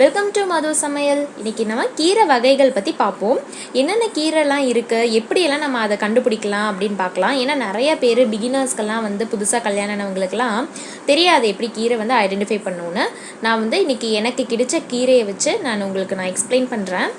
Welcome to மது சமையல் இன்னைக்கு நம்ம கீரை வகைகள் பற்றி பார்ப்போம். என்னென்ன கீரைலாம் இருக்குது எப்படியெல்லாம் நம்ம அதை கண்டுபிடிக்கலாம் அப்படின்னு பார்க்கலாம். ஏன்னா நிறைய பேர் பிகினர்ஸ்க்கெல்லாம் வந்து புதுசாக கல்யாணம் ஆனவங்களுக்கெல்லாம் தெரியாது எப்படி கீரை வந்து ஐடென்டிஃபை பண்ணணும்னு. நான் வந்து இன்றைக்கி எனக்கு கிடைச்ச கீரையை வச்சு நான் உங்களுக்கு நான் எக்ஸ்பிளைன் பண்ணுறேன்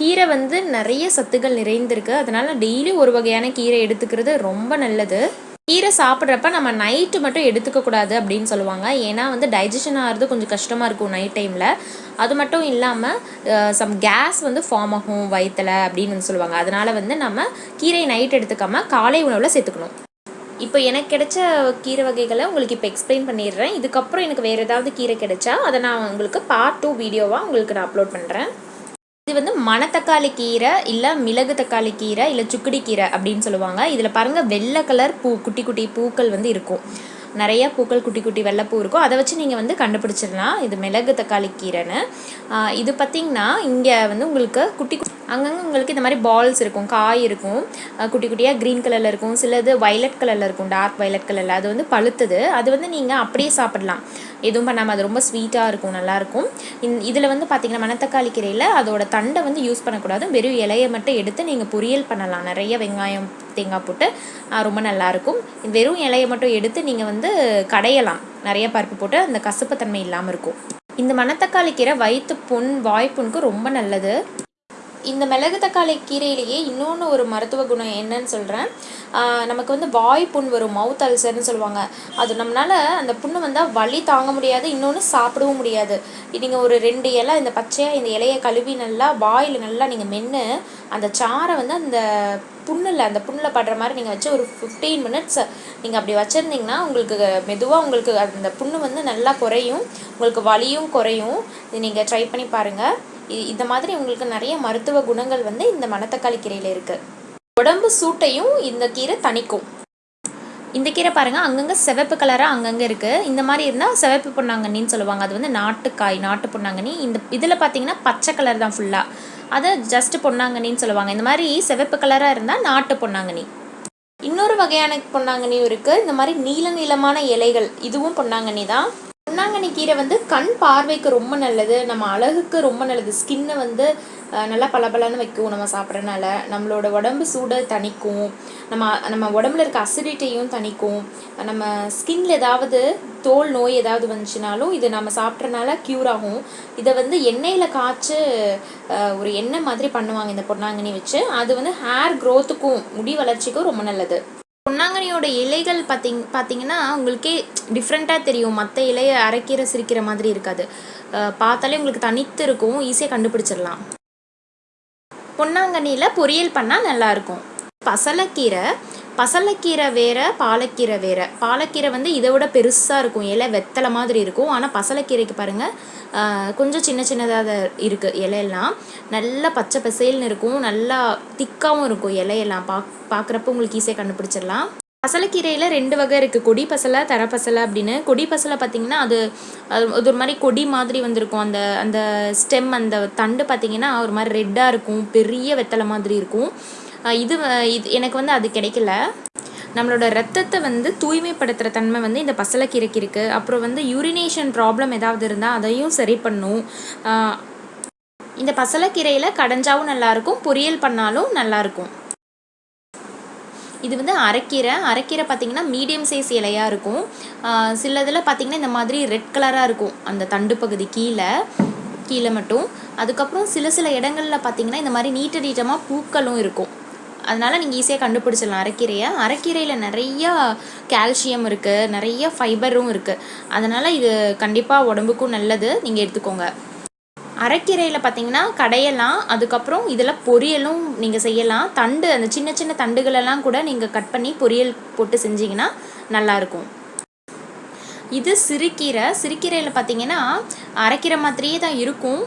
கீரை வந்து நிறைய சத்துக்கள் நிறைந்திருக்கு. அதனால் டெய்லி ஒரு வகையான கீரை எடுத்துக்கிறது ரொம்ப நல்லது. கீரை சாப்பிட்றப்ப நம்ம நைட்டு மட்டும் எடுத்துக்கக்கூடாது அப்படின்னு சொல்லுவாங்க. ஏன்னா வந்து டைஜஷன் ஆகிறது கொஞ்சம் கஷ்டமாக இருக்கும் நைட் டைமில் அது மட்டும் இல்லாமல் சம் கேஸ் வந்து ஃபார்ம் ஆகும் வயிற்றில் அப்படின்னு வந்து சொல்லுவாங்க. அதனால் வந்து நம்ம கீரை நைட் எடுத்துக்காம காலை உணவில் சேர்த்துக்கணும். இப்போ எனக்கு கிடைச்ச கீரை வகைகளை உங்களுக்கு இப்போ எக்ஸ்பிளைன் பண்ணிடுறேன். இதுக்கப்புறம் எனக்கு வேறு ஏதாவது கீரை கிடைச்சா அதை நான் உங்களுக்கு பார்ட் டூ வீடியோவாக உங்களுக்கு நான் அப்லோட் பண்ணுறேன் வந்து மணத்தக்காளி கீரை இல்லை மிளகு தக்காளி கீரை இல்லை சுக்குடி கீரை அப்படின்னு சொல்லுவாங்க. இதில் பாருங்கள் வெள்ளை கலர் பூ குட்டி குட்டி பூக்கள் வந்து இருக்கும். நிறைய பூக்கள் குட்டி குட்டி வெள்ளைப்பூ இருக்கும் அதை வச்சு நீங்கள் வந்து கண்டுபிடிச்சிடலாம். இது மிளகு தக்காளி கீரைன்னு. இது பார்த்திங்கன்னா இங்கே வந்து உங்களுக்கு குட்டி அங்கங்கே உங்களுக்கு இந்த மாதிரி பால்ஸ் இருக்கும் காய் இருக்கும். குட்டி குட்டியாக க்ரீன் கலரில் இருக்கும். சிலது வயலட் கலரில் இருக்கும் டார்க் வயலட் கலரில் அது வந்து பழுத்தது. அது வந்து நீங்கள் அப்படியே சாப்பிடலாம். எதுவும் பண்ணாமல் அது ரொம்ப ஸ்வீட்டாக இருக்கும் நல்லாயிருக்கும் இந் இதில் வந்து பார்த்திங்கன்னா மணத்தக்காளி கீரையில் அதோட தண்டை வந்து யூஸ் பண்ணக்கூடாது. வெறும் இலையை மட்டும் எடுத்து நீங்கள் பொரியல் பண்ணலாம். நிறைய வெங்காயம் தேங்காய் போட்டு ரொம்ப நல்லாயிருக்கும். வெறும் இலையை மட்டும் எடுத்து நீங்கள் வந்து கடையலாம். நிறைய பருப்பு போட்டு அந்த கசப்புத்தன்மை இல்லாமல் இருக்கும். இந்த மணத்தக்காளி கீரை வயிற்று புண் வாய்ப்புண்ணுக்கு ரொம்ப நல்லது. இந்த மிளகு தக்காளி கீரையிலேயே இன்னொன்று ஒரு மருத்துவ குணம் என்னன்னு சொல்கிறேன் நமக்கு வந்து வாய் புண் வரும் மவுத் அல்சர்னு சொல்லுவாங்க. அது நம்மளால் அந்த புண்ணு வந்தால் வலி தாங்க முடியாது இன்னொன்று சாப்பிடவும் முடியாது. நீங்கள் ஒரு ரெண்டு இலை இந்த பச்சையாக இந்த இலையை கழுவி நல்லா வாயில் நல்லா நீங்கள் மென்று அந்த சாரை வந்து அந்த புண்ணில் அந்த புண்ணில் படுற மாதிரி நீங்கள் வச்சு ஒரு ஃபிஃப்டீன் மினிட்ஸ் நீங்கள் அப்படி வச்சுருந்தீங்கன்னா உங்களுக்கு மெதுவாக உங்களுக்கு அந்த புண்ணு வந்து நல்லா குறையும் உங்களுக்கு வலியும் குறையும். இது நீங்கள் ட்ரை பண்ணி பாருங்கள் இந்த மாதிரி உங்களுக்கு நிறைய மருத்துவ குணங்கள் வந்து இந்த மணத்தக்காளி கீரையில் இருக்குது உடம்பு சூட்டையும் இந்த கீரை தணிக்கும். இந்த கீரை பாருங்க அங்கங்கே சிவப்பு கலராக அங்கங்கே இருக்குது இந்த மாதிரி இருந்தால் சிவப்பு பொன்னாங்கண்ணின்னு சொல்லுவாங்க. அது வந்து நாட்டுக்காய் நாட்டு பொன்னாங்கண்ணி. இந்த இதில் பார்த்தீங்கன்னா பச்சை கலர் தான் ஃபுல்லாக அதை ஜஸ்ட் பொன்னாங்கண்ணின்னு சொல்லுவாங்க. இந்த மாதிரி சிவப்பு கலராக இருந்தால் நாட்டு பொன்னாங்கண்ணி. இன்னொரு வகையான பொன்னாங்கண்ணியும் இருக்குது இந்த மாதிரி நீல நீளமான இலைகள் இதுவும் பொன்னாங்கண்ணி தான். பொன்னாங்கண்ணி கீரை வந்து கண் பார்வைக்கு ரொம்ப நல்லது நம்ம அழகுக்கு ரொம்ப நல்லது. ஸ்கின்னை வந்து நல்லா பளபளன்னு வைக்கும் நம்ம சாப்பிட்றனால. நம்மளோட உடம்பு சூடை தணிக்கும். நம்ம நம்ம உடம்புல இருக்க அசிடிட்டியும் தணிக்கும். நம்ம ஸ்கின்ல ஏதாவது தோல் நோய் ஏதாவது வந்துச்சுனாலும் இது நம்ம சாப்பிட்றனால க்யூர் ஆகும். இதை வந்து எண்ணெயில் காய்ச்சி ஒரு எண்ணெய் மாதிரி பண்ணுவாங்க இந்த பொன்னாங்கண்ணி வச்சு. அது வந்து ஹேர் க்ரோத்துக்கும் முடி வளர்ச்சிக்கும் ரொம்ப நல்லது. பொன்னாங்கண்ணியோட இலைகள் பார்த்தீங்க பார்த்தீங்கன்னா உங்களுக்கே டிஃப்ரெண்ட்டாக தெரியும். மற்ற இலையை அரைக்கிற சிரிக்கிற மாதிரி இருக்காது. பார்த்தாலே உங்களுக்கு தனித்து இருக்கும். ஈஸியாக கண்டுபிடிச்சிடலாம். பொன்னாங்கண்ணியில் பொரியல் பண்ணால் நல்லாயிருக்கும் பசலைக்கீரை பசலைக்கீரை வேற பாலக்கீரை வேற. பாலக்கீரை வந்து இதை விட பெருசாக இருக்கும். இலை வெத்தலை மாதிரி இருக்கும். ஆனால் பசலைக்கீரைக்கு பாருங்கள் கொஞ்சம் சின்ன சின்னதாக இருக்குது இலையெல்லாம். நல்லா பச்சை பசேல்னு இருக்கும். நல்லா திக்காகவும் இருக்கும் இலையெல்லாம். பா பார்க்குறப்ப உங்களுக்கு ஈஸியாக கண்டுபிடிச்சிடலாம். பசலைக்கீரையில் ரெண்டு வகை இருக்குது கொடி பசலை தர பசலை அப்படின்னு. கொடி பசலை பார்த்திங்கன்னா அது அது ஒரு மாதிரி கொடி மாதிரி வந்திருக்கும். அந்த அந்த ஸ்டெம் அந்த தண்டு பார்த்திங்கன்னா ஒரு மாதிரி ரெட்டாக இருக்கும். பெரிய வெத்தலை மாதிரி இருக்கும். இது வ- இது எனக்கு வந்து அது கிடைக்கல. நம்மளோட ரத்தத்தை வந்து தூய்மைப்படுத்துகிற தன்மை வந்து இந்த பசலைக்கீரைக்கு இருக்குது அப்புறம் வந்து யூரினேஷன் ப்ராப்ளம் ஏதாவது இருந்தால் அதையும் சரி பண்ணும். இந்த பசலைக்கீரையில் கடைஞ்சாவும் நல்லாயிருக்கும் பொரியல் பண்ணாலும் நல்லாயிருக்கும் இது வந்து அரைக்கீரை. அரைக்கீரை பார்த்திங்கன்னா மீடியம் சைஸ் இலையாக இருக்கும். சிலதில் சில இதில் பார்த்தீங்கன்னா இந்த மாதிரி ரெட் கலராக இருக்கும். அந்த தண்டு பகுதி கீழே கீழே மட்டும். அதுக்கப்புறம் சில சில இடங்களில் பார்த்தீங்கன்னா இந்த மாதிரி நீட்ட நீட்டமாக பூக்களும் இருக்கும். அதனால் நீங்கள் ஈஸியாக கண்டுபிடிச்சிடலாம் அரைக்கீரையை. அரைக்கீரையில் நிறையா கால்சியம் இருக்குது நிறைய ஃபைபரும் இருக்குது அதனால் இது கண்டிப்பாக உடம்புக்கும் நல்லது. நீங்கள் எடுத்துக்கோங்க. அரைக்கீரையில் பார்த்தீங்கன்னா கடையலாம் அதுக்கப்புறம் இதில் பொரியலும் நீங்கள் செய்யலாம். தண்டு அந்த சின்ன சின்ன தண்டுகளெல்லாம் கூட நீங்கள் கட் பண்ணி பொரியல் போட்டு செஞ்சீங்கன்னா நல்லாயிருக்கும். இது சிறுகீரை. சிறுகீரையில் பார்த்தீங்கன்னா அரைக்கீரை மாதிரியே தான் இருக்கும்.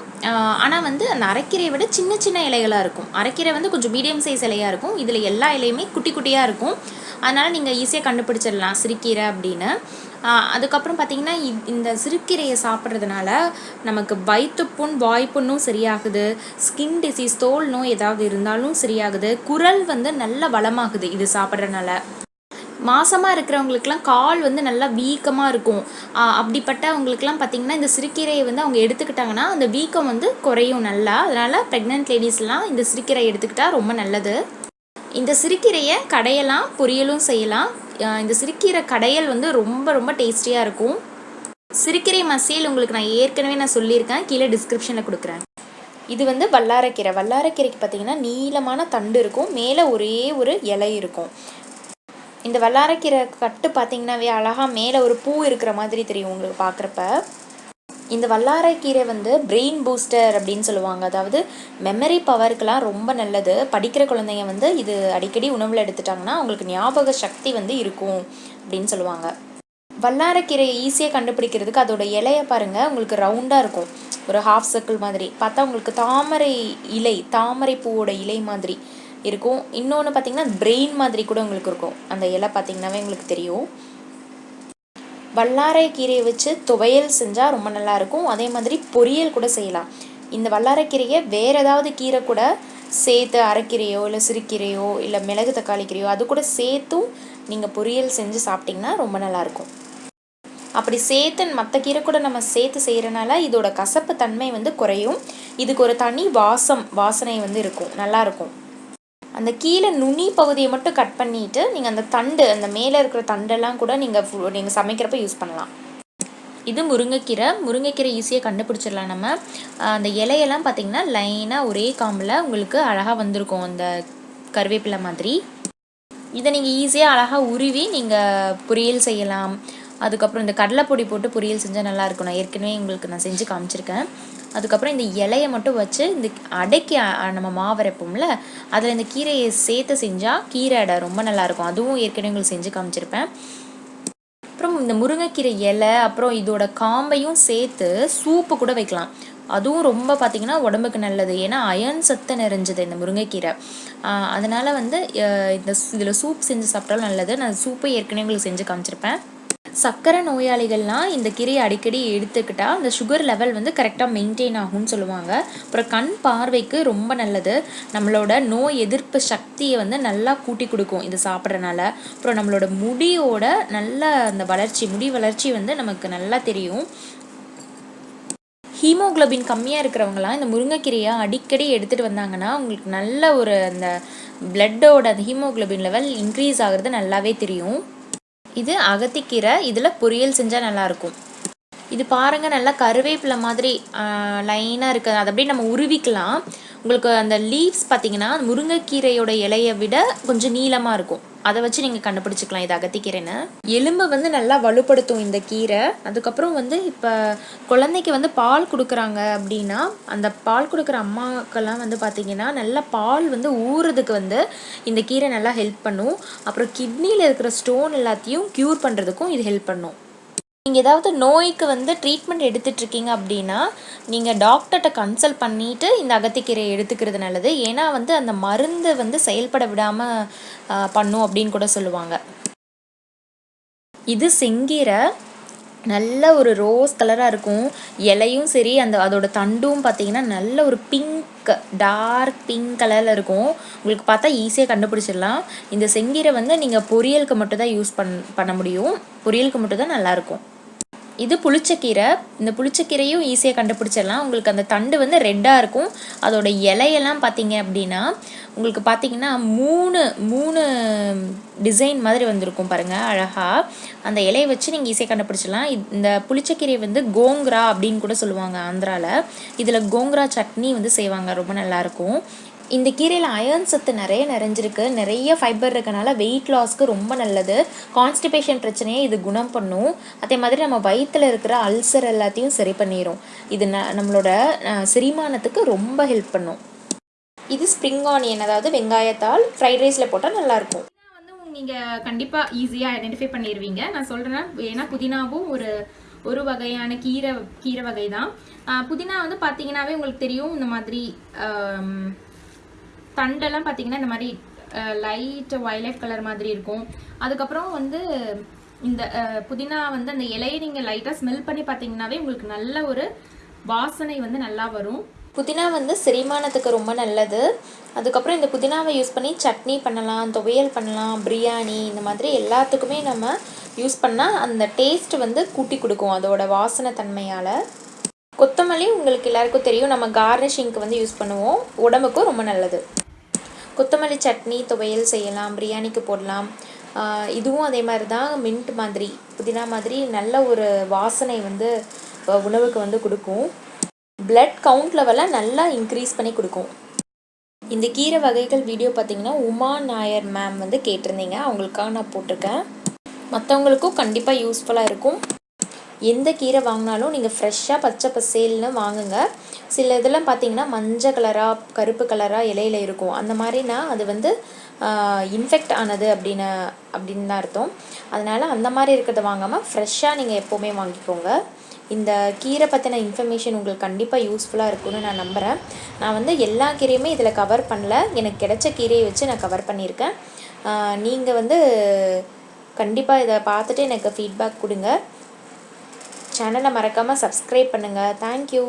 ஆனால் வந்து அந்த அரைக்கீரையை விட சின்ன சின்ன இலைகளாக இருக்கும். அரைக்கீரை வந்து கொஞ்சம் மீடியம் சைஸ் இலையாக இருக்கும். இதில் எல்லா இலையுமே குட்டி குட்டியாக இருக்கும். அதனால் நீங்கள் ஈஸியாக கண்டுபிடிச்சிடலாம் சிறுகீரை அப்படின்னு. அதுக்கப்புறம் பார்த்தீங்கன்னா இ- இந்த சிறுக்கீரையை சாப்பிட்றதுனால நமக்கு வயிற்றுப்புண் வாய்ப்புண்ணும் சரியாகுது. ஸ்கின் டிசீஸ் தோல் நோய் ஏதாவது இருந்தாலும் சரியாகுது. குரல் வந்து நல்ல வளமாகுது இது சாப்பிட்றதுனால. மாசமாக இருக்கிறவங்களுக்குலாம் கால் வந்து நல்லா வீக்கமாக இருக்கும். அப்படிப்பட்டவங்களுக்குலாம் பார்த்திங்கன்னா இந்த சிறுக்கீரையை வந்து அவங்க எடுத்துக்கிட்டாங்கன்னா அந்த வீக்கம் வந்து குறையும் நல்லா. அதனால் ப்ரெக்னென்ட் லேடிஸ்லாம் இந்த சிறுக்கீரை எடுத்துக்கிட்டால் ரொம்ப நல்லது. இந்த சிறுக்கீரையை கடையெல்லாம் பொரியலும் செய்யலாம். இந்த சிறுக்கீரை கடையல் வந்து ரொம்ப ரொம்ப டேஸ்டியாக இருக்கும். சிறுக்கீரை மசியல் உங்களுக்கு நான் ஏற்கனவே நான் சொல்லியிருக்கேன். கீழே டிஸ்கிரிப்ஷனில் கொடுக்குறேன். இது வந்து வல்லாரக்கீரை. வல்லாரக்கீரைக்கு பார்த்தீங்கன்னா நீளமான தண்டு இருக்கும். மேலே ஒரே ஒரு இலை இருக்கும். இந்த வல்லாரக்கீரை கட்டு பார்த்தீங்கன்னாவே அழகாக மேலே ஒரு பூ இருக்கிற மாதிரி தெரியும் உங்களுக்கு பார்க்குறப்ப. இந்த வல்லாரைக்கீரை வந்து பிரெயின் பூஸ்டர் அப்படின்னு சொல்லுவாங்க. அதாவது மெமரி பவருக்கெலாம் ரொம்ப நல்லது. படிக்கிற குழந்தைங்க வந்து இது அடிக்கடி உணவில் எடுத்துட்டாங்கன்னா அவங்களுக்கு ஞாபக சக்தி வந்து இருக்கும் அப்படின்னு சொல்லுவாங்க. வல்லாரைக்கீரையை ஈஸியாக கண்டுபிடிக்கிறதுக்கு அதோட இலையை பாருங்கள் உங்களுக்கு ரவுண்டாக இருக்கும். ஒரு ஹாஃப் சர்க்கிள் மாதிரி. பார்த்தா உங்களுக்கு தாமரை இலை தாமரை பூவோட இலை மாதிரி இருக்கும். இன்னொன்று பார்த்தீங்கன்னா பிரெயின் மாதிரி கூட உங்களுக்கு இருக்கும். அந்த இலை பார்த்தீங்கன்னாவே உங்களுக்கு தெரியும். வல்லாரை கீரையை வச்சு துவையல் செஞ்சால் ரொம்ப நல்லா இருக்கும் அதே மாதிரி பொரியல் கூட செய்யலாம். இந்த வல்லாரைக்கீரையை வேறு ஏதாவது கீரை கூட சேர்த்து அரைக்கீரையோ இல்லை சிறுக்கீரையோ இல்லை மிளகு தக்காளி கீரையோ அது கூட சேர்த்தும் நீங்கள் பொரியல் செஞ்சு சாப்பிட்டிங்கன்னா ரொம்ப நல்லாயிருக்கும். அப்படி சேர்த்து மற்ற கீரை கூட நம்ம சேர்த்து செய்கிறனால இதோட கசப்பு தன்மை வந்து குறையும். இதுக்கு ஒரு தனி வாசம் வாசனை வந்து இருக்கும். நல்லாயிருக்கும். அந்த கீழே நுனி பகுதியை மட்டும் கட் பண்ணிட்டு நீங்கள் அந்த தண்டு அந்த மேலே இருக்கிற தண்டெல்லாம் கூட நீங்கள் நீங்கள் சமைக்கிறப்ப யூஸ் பண்ணலாம். இது முருங்கைக்கீரை. முருங்கைக்கீரை ஈஸியாக கண்டுபிடிச்சிடலாம் நம்ம. அந்த இலையெல்லாம் பார்த்தீங்கன்னா லைனாக ஒரே காம்பில் உங்களுக்கு அழகாக வந்திருக்கும். அந்த கருவேப்பிலை மாதிரி. இதை நீங்கள் ஈஸியாக அழகாக உருவி நீங்கள் பொரியல் செய்யலாம். அதுக்கப்புறம் இந்த கடலைப்பொடி போட்டு பொரியல் செஞ்சால் நல்லா இருக்கும். நான் ஏற்கனவே உங்களுக்கு நான் செஞ்சு காமிச்சிருக்கேன். அதுக்கப்புறம் இந்த இலையை மட்டும் வச்சு இந்த அடைக்கி நம்ம மாவரைப்போம்ல அதில் இந்த கீரையை சேர்த்து செஞ்சால் கீரை அடை ரொம்ப நல்லாயிருக்கும் அதுவும் ஏற்கனவே உங்களுக்கு செஞ்சு காமிச்சிருப்பேன். அப்புறம் இந்த முருங்கைக்கீரை இலை அப்புறம் இதோட காம்பையும் சேர்த்து சூப்பு கூட வைக்கலாம். அதுவும் ரொம்ப பார்த்திங்கன்னா உடம்புக்கு நல்லது. ஏன்னா அயன் சத்து நிறைஞ்சது இந்த முருங்கைக்கீரை. அதனால் வந்து இந்த இதில் சூப் செஞ்சு சாப்பிட்டாலும் நல்லது. நான் சூப்பை ஏற்கனவே உங்களுக்கு செஞ்சு காமிச்சிருப்பேன். சர்க்கரை நோயாளிகள்லாம் இந்த கீரையை அடிக்கடி எடுத்துக்கிட்டால் அந்த சுகர் லெவல் வந்து கரெக்டாக மெயின்டைன் ஆகும்னு சொல்லுவாங்க. அப்புறம் கண் பார்வைக்கு ரொம்ப நல்லது. நம்மளோட நோய் எதிர்ப்பு சக்தியை வந்து நல்லா கூட்டி கொடுக்கும் இது சாப்பிட்றனால. அப்புறம் நம்மளோட முடியோட நல்ல அந்த வளர்ச்சி முடி வளர்ச்சி வந்து நமக்கு நல்லா தெரியும். ஹீமோக்ளோபின் கம்மியாக இருக்கிறவங்களாம் இந்த முருங்கைக்கீரையை அடிக்கடி எடுத்துகிட்டு வந்தாங்கன்னா உங்களுக்கு நல்ல ஒரு அந்த பிளட்டோட அந்த ஹீமோக்ளோபின் லெவல் இன்க்ரீஸ் ஆகிறது நல்லாவே தெரியும். இது அகத்திக்கீரை இதில் பொரியல் செஞ்சால் நல்லாயிருக்கும் இது பாருங்கள் நல்லா கருவேப்பிலை மாதிரி லைனாக இருக்குது அதை அப்படியே நம்ம உருவிக்கலாம். உங்களுக்கு அந்த லீவ்ஸ் பார்த்தீங்கன்னா முருங்கைக்கீரையோட இலையை விட கொஞ்சம் நீளமாக இருக்கும். அதை வச்சு நீங்கள் கண்டுபிடிச்சிக்கலாம் இது அகத்திக்கீரைன்னு. எலும்பை வந்து நல்லா வலுப்படுத்தும் இந்த கீரை. அதுக்கப்புறம் வந்து இப்போ குழந்தைக்கு வந்து பால் கொடுக்குறாங்க அப்படின்னா அந்த பால் கொடுக்குற அம்மாக்கெல்லாம் வந்து பார்த்தீங்கன்னா நல்லா பால் வந்து ஊறுறதுக்கு வந்து இந்த கீரை நல்லா ஹெல்ப் பண்ணும். அப்புறம் கிட்னியில் இருக்கிற ஸ்டோன் எல்லாத்தையும் க்யூர் பண்ணுறதுக்கும் இது ஹெல்ப் பண்ணும். நீங்கள் ஏதாவது நோய்க்கு வந்து ட்ரீட்மெண்ட் எடுத்துகிட்ருக்கீங்க அப்படின்னா நீங்கள் டாக்டர்கிட்ட கன்சல்ட் பண்ணிவிட்டு இந்த அகத்திக்கீரையை எடுத்துக்கிறது நல்லது. ஏன்னா வந்து அந்த மருந்து வந்து செயல்பட விடாமல் பண்ணும் அப்படின்னு கூட சொல்லுவாங்க. இது செங்கீரை நல்ல ஒரு ரோஸ் கலராக இருக்கும். இலையும் சரி அந்த அதோட தண்டும் பார்த்தீங்கன்னா நல்ல ஒரு பிங்க் டார்க் பிங்க் கலரில் இருக்கும். உங்களுக்கு பார்த்தா ஈஸியாக கண்டுபிடிச்சிடலாம். இந்த செங்கீரை வந்து நீங்கள் பொரியலுக்கு மட்டும் தான் யூஸ் பண் பண்ண முடியும். பொரியலுக்கு மட்டும் தான் நல்லாயிருக்கும் இது புளிச்சக்கீரை இந்த புளிச்சக்கீரையும் ஈஸியாக கண்டுபிடிச்சிடலாம். உங்களுக்கு அந்த தண்டு வந்து ரெட்டாக இருக்கும். அதோட இலையெல்லாம் பார்த்தீங்க அப்படின்னா உங்களுக்கு பார்த்தீங்கன்னா மூணு மூணு டிசைன் மாதிரி வந்திருக்கும் பாருங்கள் அழகாக அந்த இலையை வச்சு நீங்கள் ஈஸியாக கண்டுபிடிச்சிடலாம். இந்த புளிச்சக்கீரை வந்து கோங்ரா அப்படின்னு கூட சொல்லுவாங்க ஆந்திராவில் இதில் கோங்ரா சட்னி வந்து செய்வாங்க. ரொம்ப நல்லாயிருக்கும் இந்த கீரையில் அயர்ன் சத்து நிறைய நிறைஞ்சிருக்கு. நிறைய ஃபைபர் இருக்கனால வெயிட் லாஸ்க்கு ரொம்ப நல்லது. கான்ஸ்டிபேஷன் பிரச்சனையை இது குணம் பண்ணும். அதே மாதிரி நம்ம வயிற்றில் இருக்கிற அல்சர் எல்லாத்தையும் சரி பண்ணிடும் இது ந நம்மளோட செரிமானத்துக்கு ரொம்ப ஹெல்ப் பண்ணும். இது ஸ்ப்ரிங் ஆனியன் அதாவது வெங்காயத்தால் ஃப்ரைட் ரைஸில் போட்டால் நல்லாயிருக்கும் வந்து நீங்கள் கண்டிப்பாக ஈஸியாக ஐடென்டிஃபை பண்ணிடுவீங்க நான் சொல்கிறேன்னா ஏன்னா புதினாவும் ஒரு ஒரு வகையான கீரை கீரை வகை தான் புதினா வந்து பார்த்தீங்கன்னாவே உங்களுக்கு தெரியும். இந்த மாதிரி தண்டெல்லாம் பார்த்தீங்கன்னா இந்த மாதிரி லைட் வயலட் கலர் மாதிரி இருக்கும். அதுக்கப்புறம் வந்து இந்த புதினா வந்து அந்த இலையை நீங்கள் லைட்டாக ஸ்மெல் பண்ணி பார்த்தீங்கன்னாவே உங்களுக்கு நல்ல ஒரு வாசனை வந்து நல்லா வரும். புதினா வந்து செரிமானத்துக்கு ரொம்ப நல்லது. அதுக்கப்புறம் இந்த புதினாவை யூஸ் பண்ணி சட்னி பண்ணலாம் துவையல் பண்ணலாம் பிரியாணி இந்த மாதிரி எல்லாத்துக்குமே நம்ம யூஸ் பண்ணால் அந்த டேஸ்ட் வந்து கூட்டி கொடுக்கும் அதோட வாசனை தன்மையால். கொத்தமல்லி உங்களுக்கு எல்லாருக்கும் தெரியும். நம்ம கார்னிஷிங்க்கு வந்து யூஸ் பண்ணுவோம். உடம்புக்கும் ரொம்ப நல்லது. கொத்தமல்லி சட்னி துவையல் செய்யலாம் பிரியாணிக்கு போடலாம். இதுவும் அதே மாதிரி தான் மின்ட் மாதிரி புதினா மாதிரி நல்ல ஒரு வாசனை வந்து உணவுக்கு வந்து கொடுக்கும். பிளட் கவுண்ட் லெவலை நல்லா இன்க்ரீஸ் பண்ணி கொடுக்கும். இந்த கீரை வகைகள் வீடியோ பார்த்தீங்கன்னா உமா நாயர் மேம் வந்து கேட்டிருந்தீங்க. அவங்களுக்காக நான் போட்டிருக்கேன். மற்றவங்களுக்கும் கண்டிப்பாக யூஸ்ஃபுல்லாக இருக்கும். எந்த கீரை வாங்கினாலும் நீங்கள் ஃப்ரெஷ்ஷாக பச்சை பசேல்னு வாங்குங்க. சில இதெல்லாம் பார்த்தீங்கன்னா மஞ்சள் கலராக கருப்பு கலராக இலையில இருக்கும். அந்த மாதிரினா அது வந்து இன்ஃபெக்ட் ஆனது அப்படின்னு அப்படின்னு தான் அர்த்தம். அதனால் அந்த மாதிரி இருக்கிறத வாங்காமல் ஃப்ரெஷ்ஷாக நீங்கள் எப்போவுமே வாங்கிக்கோங்க. இந்த கீரை பற்றின இன்ஃபர்மேஷன் உங்களுக்கு கண்டிப்பாக யூஸ்ஃபுல்லாக இருக்கும்னு நான் நம்புகிறேன் நான் வந்து எல்லா கீரையுமே இதில் கவர் பண்ணல. எனக்கு கிடைச்ச கீரையை வச்சு நான் கவர் பண்ணியிருக்கேன். நீங்கள் வந்து கண்டிப்பாக இதை பார்த்துட்டு எனக்கு ஃபீட்பேக் கொடுங்க. சேனலை மறக்காமல் சப்ஸ்கிரைப் பண்ணுங்கள் தேங்க்யூ